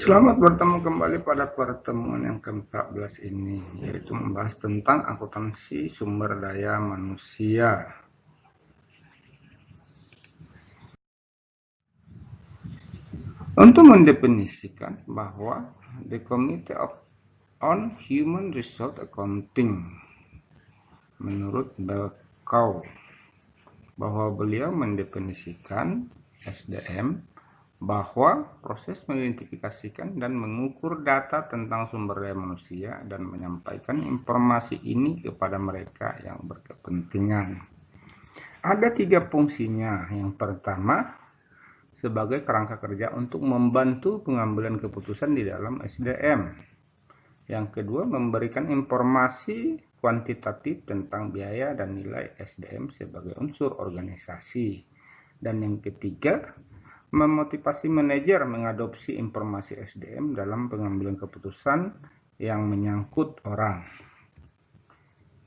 Selamat bertemu kembali pada pertemuan yang ke-14 ini, yaitu membahas tentang akuntansi sumber daya manusia. Untuk mendefinisikan bahwa the Committee of on Human Resource Accounting menurut Belkau bahwa beliau mendefinisikan SDM bahwa proses mengidentifikasikan dan mengukur data tentang sumber daya manusia dan menyampaikan informasi ini kepada mereka yang berkepentingan. Ada tiga fungsinya. Yang pertama, sebagai kerangka kerja untuk membantu pengambilan keputusan di dalam SDM. Yang kedua, memberikan informasi kuantitatif tentang biaya dan nilai SDM sebagai unsur organisasi. Dan yang ketiga, memotivasi manajer mengadopsi informasi SDM dalam pengambilan keputusan yang menyangkut orang.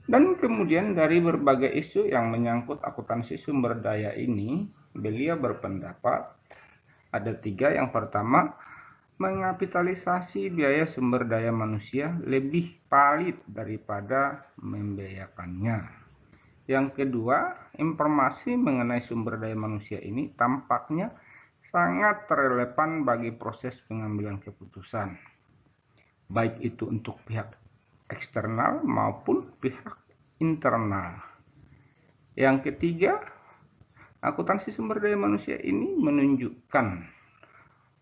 Dan kemudian dari berbagai isu yang menyangkut akuntansi sumber daya ini, beliau berpendapat ada tiga. Yang pertama, mengapitalisasi biaya sumber daya manusia lebih palit daripada membiayakannya. Yang kedua, informasi mengenai sumber daya manusia ini tampaknya sangat relevan bagi proses pengambilan keputusan, baik itu untuk pihak eksternal maupun pihak internal. Yang ketiga, akuntansi sumber daya manusia ini menunjukkan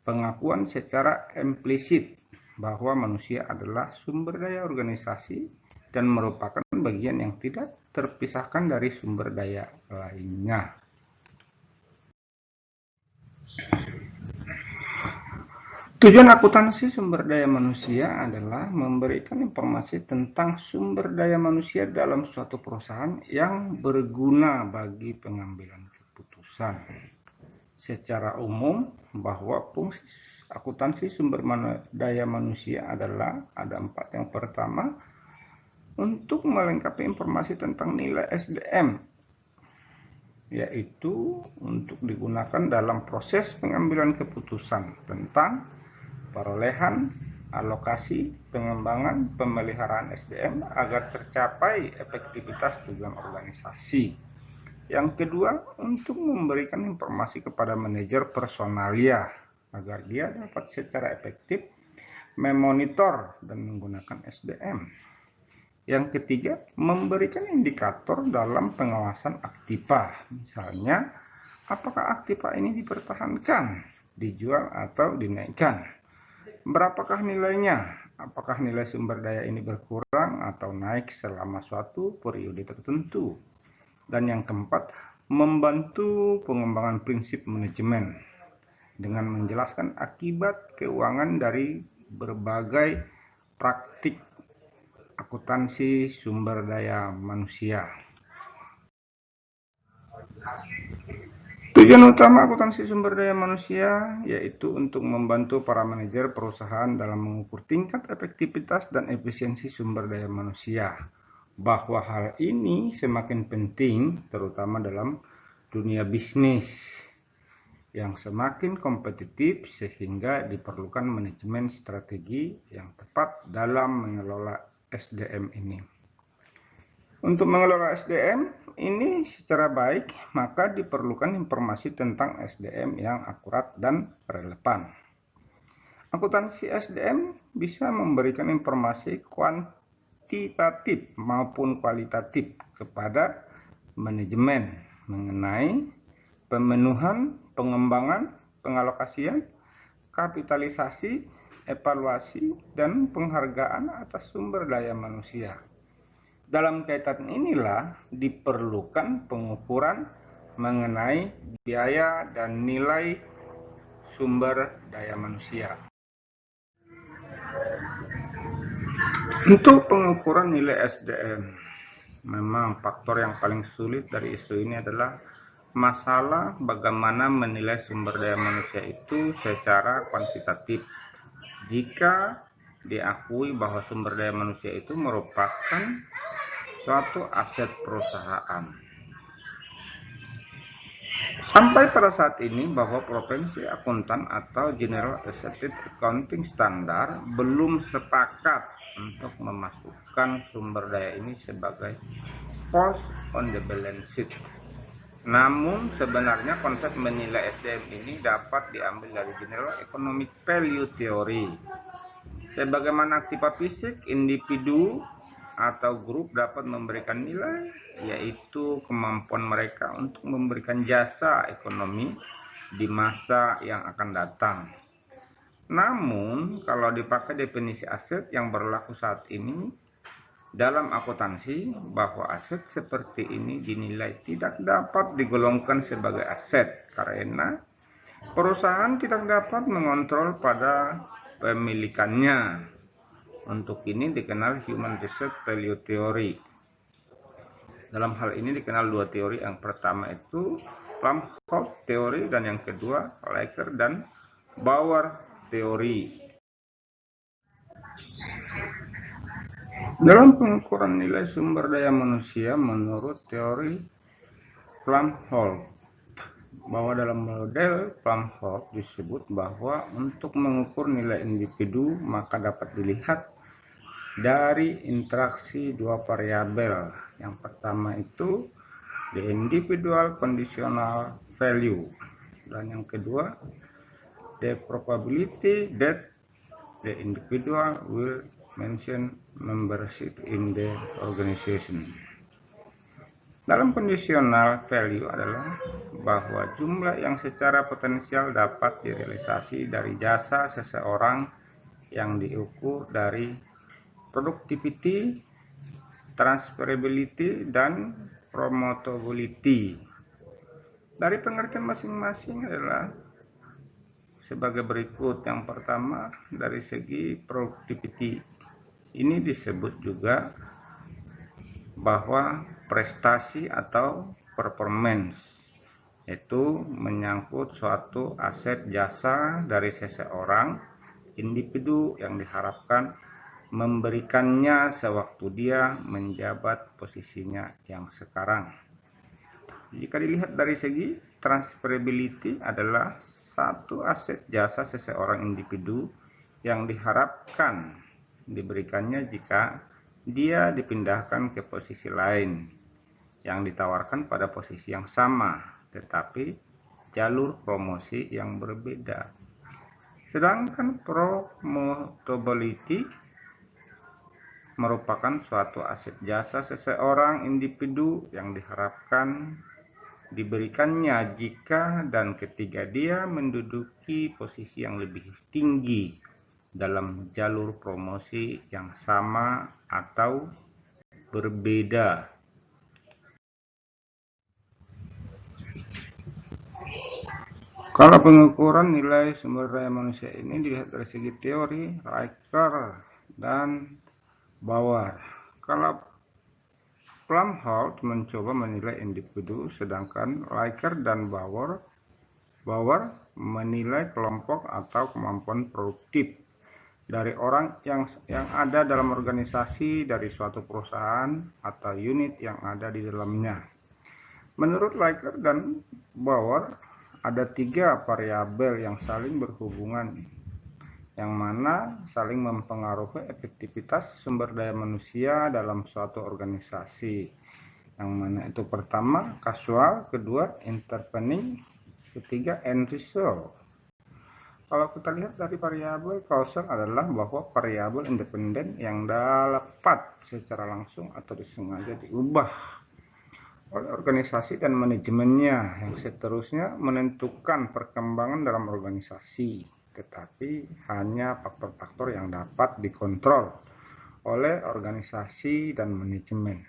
pengakuan secara implisit bahwa manusia adalah sumber daya organisasi dan merupakan bagian yang tidak terpisahkan dari sumber daya lainnya. Tujuan akuntansi sumber daya manusia adalah memberikan informasi tentang sumber daya manusia dalam suatu perusahaan yang berguna bagi pengambilan keputusan. Secara umum, bahwa fungsi akuntansi sumber daya manusia adalah ada empat. Yang pertama, untuk melengkapi informasi tentang nilai SDM, yaitu untuk digunakan dalam proses pengambilan keputusan tentang perolehan, alokasi, pengembangan, pemeliharaan SDM agar tercapai efektivitas tujuan organisasi. Yang kedua, untuk memberikan informasi kepada manajer personalia agar dia dapat secara efektif memonitor dan menggunakan SDM. Yang ketiga, memberikan indikator dalam pengawasan aktiva. Misalnya, apakah aktiva ini dipertahankan, dijual atau dinaikkan berapakah nilainya? Apakah nilai sumber daya ini berkurang atau naik selama suatu periode tertentu? Dan yang keempat, membantu pengembangan prinsip manajemen dengan menjelaskan akibat keuangan dari berbagai praktik akuntansi sumber daya manusia. Tujuan utama akuntansi sumber daya manusia yaitu untuk membantu para manajer perusahaan dalam mengukur tingkat efektivitas dan efisiensi sumber daya manusia. Bahwa hal ini semakin penting terutama dalam dunia bisnis yang semakin kompetitif sehingga diperlukan manajemen strategi yang tepat dalam mengelola SDM ini. Untuk mengelola SDM ini secara baik, maka diperlukan informasi tentang SDM yang akurat dan relevan. Akuntansi SDM bisa memberikan informasi kuantitatif maupun kualitatif kepada manajemen mengenai pemenuhan, pengembangan, pengalokasian, kapitalisasi, evaluasi, dan penghargaan atas sumber daya manusia. Dalam kaitan inilah diperlukan pengukuran mengenai biaya dan nilai sumber daya manusia. Untuk pengukuran nilai SDM, memang faktor yang paling sulit dari isu ini adalah masalah bagaimana menilai sumber daya manusia itu secara kuantitatif. Jika diakui bahwa sumber daya manusia itu merupakan suatu aset perusahaan. Sampai pada saat ini bahwa Provinsi Akuntan atau General Accepted Accounting Standard belum sepakat untuk memasukkan sumber daya ini sebagai post on the balance sheet. Namun sebenarnya konsep menilai SDM ini dapat diambil dari General Economic Value Theory. Sebagaimana aktiva fisik, individu atau grup dapat memberikan nilai, yaitu kemampuan mereka untuk memberikan jasa ekonomi di masa yang akan datang. Namun, kalau dipakai definisi aset yang berlaku saat ini, dalam akuntansi bahwa aset seperti ini dinilai tidak dapat digolongkan sebagai aset karena perusahaan tidak dapat mengontrol pada pemilikannya untuk ini dikenal Human Research Value Theory. Dalam hal ini dikenal dua teori. Yang pertama itu Plumhoff teori dan yang kedua Laker dan Bauer teori. Dalam pengukuran nilai sumber daya manusia menurut teori Plumhoff bahwa dalam model Plumhoff disebut bahwa untuk mengukur nilai individu maka dapat dilihat dari interaksi dua variabel. Yang pertama itu the individual conditional value dan yang kedua the probability that the individual will mention membership in the organization. Dalam conditional value adalah bahwa jumlah yang secara potensial dapat direalisasi dari jasa seseorang yang diukur dari productivity, transferability, dan promotability. Dari pengertian masing-masing adalah sebagai berikut. Yang pertama, dari segi productivity. Ini disebut juga bahwa prestasi atau performance itu menyangkut suatu aset jasa dari seseorang individu yang diharapkan memberikannya sewaktu dia menjabat posisinya yang sekarang. Jika dilihat dari segi transferability adalah satu aset jasa seseorang individu yang diharapkan diberikannya jika dia dipindahkan ke posisi lain yang ditawarkan pada posisi yang sama tetapi jalur promosi yang berbeda. Sedangkan promotability merupakan suatu aset jasa seseorang individu yang diharapkan diberikannya jika dan ketika dia menduduki posisi yang lebih tinggi dalam jalur promosi yang sama atau berbeda. Kalau pengukuran nilai sumber daya manusia ini dilihat dari segi teori, Riker, dan Bauer. Kalau Plumholt mencoba menilai individu, sedangkan Riker dan Bauer, Bauer menilai kelompok atau kemampuan produktif dari orang yang yang ada dalam organisasi dari suatu perusahaan atau unit yang ada di dalamnya. Menurut Riker dan Bauer, ada tiga variabel yang saling berhubungan yang mana saling mempengaruhi efektivitas sumber daya manusia dalam suatu organisasi. Yang mana itu pertama kasual, kedua intervening, ketiga end result. Kalau kita lihat dari variabel kausal adalah bahwa variabel independen yang dapat secara langsung atau disengaja diubah oleh organisasi dan manajemennya yang seterusnya menentukan perkembangan dalam organisasi tetapi hanya faktor-faktor yang dapat dikontrol oleh organisasi dan manajemen.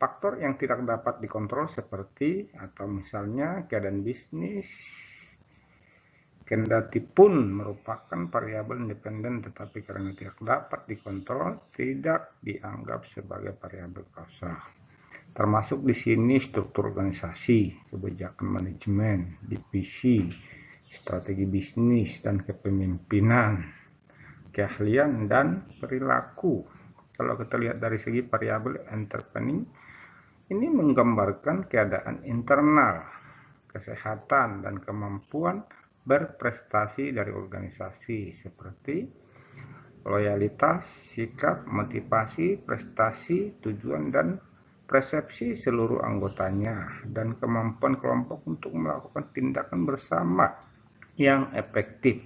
Faktor yang tidak dapat dikontrol seperti atau misalnya keadaan bisnis, kendati pun merupakan variabel independen tetapi karena tidak dapat dikontrol tidak dianggap sebagai variabel kausal. Termasuk di sini struktur organisasi, kebijakan manajemen, divisi, strategi bisnis dan kepemimpinan, keahlian dan perilaku. Kalau kita lihat dari segi variabel entrepreneur, ini menggambarkan keadaan internal, kesehatan, dan kemampuan berprestasi dari organisasi seperti loyalitas, sikap, motivasi, prestasi, tujuan, dan persepsi seluruh anggotanya, dan kemampuan kelompok untuk melakukan tindakan bersama yang efektif.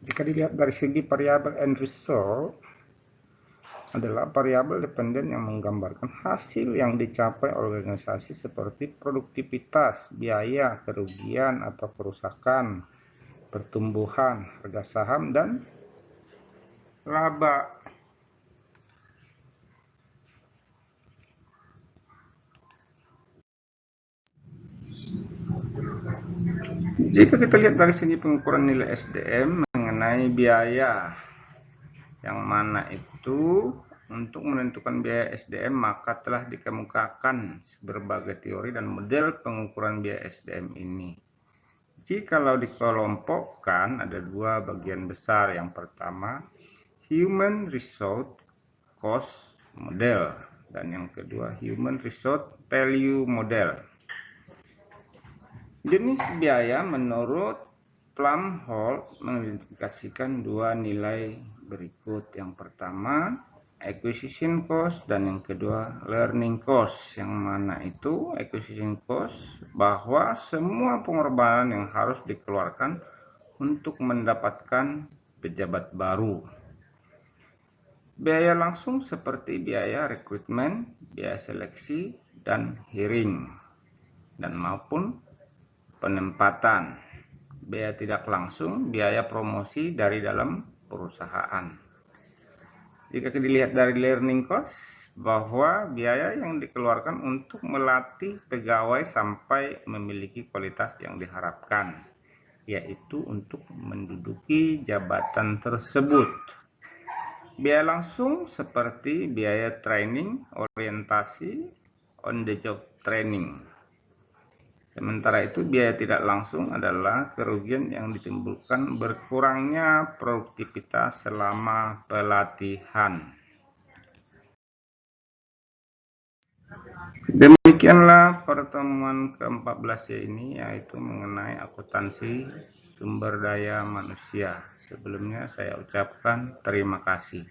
Jika dilihat dari segi variabel end result, adalah variabel dependen yang menggambarkan hasil yang dicapai organisasi seperti produktivitas, biaya, kerugian atau kerusakan, pertumbuhan, harga saham, dan laba. Jika kita lihat dari segi pengukuran nilai SDM mengenai biaya yang mana itu untuk menentukan biaya SDM maka telah dikemukakan berbagai teori dan model pengukuran biaya SDM ini. Jikalau dikelompokkan ada dua bagian besar. Yang pertama, Human Resource Cost Model dan yang kedua Human Resource Value Model. Jenis biaya menurut Plumholt mengidentifikasikan dua nilai berikut. Yang pertama, acquisition cost dan yang kedua learning cost. Yang mana itu acquisition cost bahwa semua pengorbanan yang harus dikeluarkan untuk mendapatkan pejabat baru. Biaya langsung seperti biaya rekrutmen, biaya seleksi, dan hearing, dan maupun penempatan. Biaya tidak langsung, biaya promosi dari dalam perusahaan. Jika dilihat dari learning cost, bahwa biaya yang dikeluarkan untuk melatih pegawai sampai memiliki kualitas yang diharapkan, yaitu untuk menduduki jabatan tersebut. Biaya langsung seperti biaya training, orientasi, on the job training, Sementara itu biaya tidak langsung adalah kerugian yang ditimbulkan berkurangnya produktivitas selama pelatihan. Demikianlah pertemuan ke-14 ini yaitu mengenai akuntansi sumber daya manusia. Sebelumnya saya ucapkan terima kasih.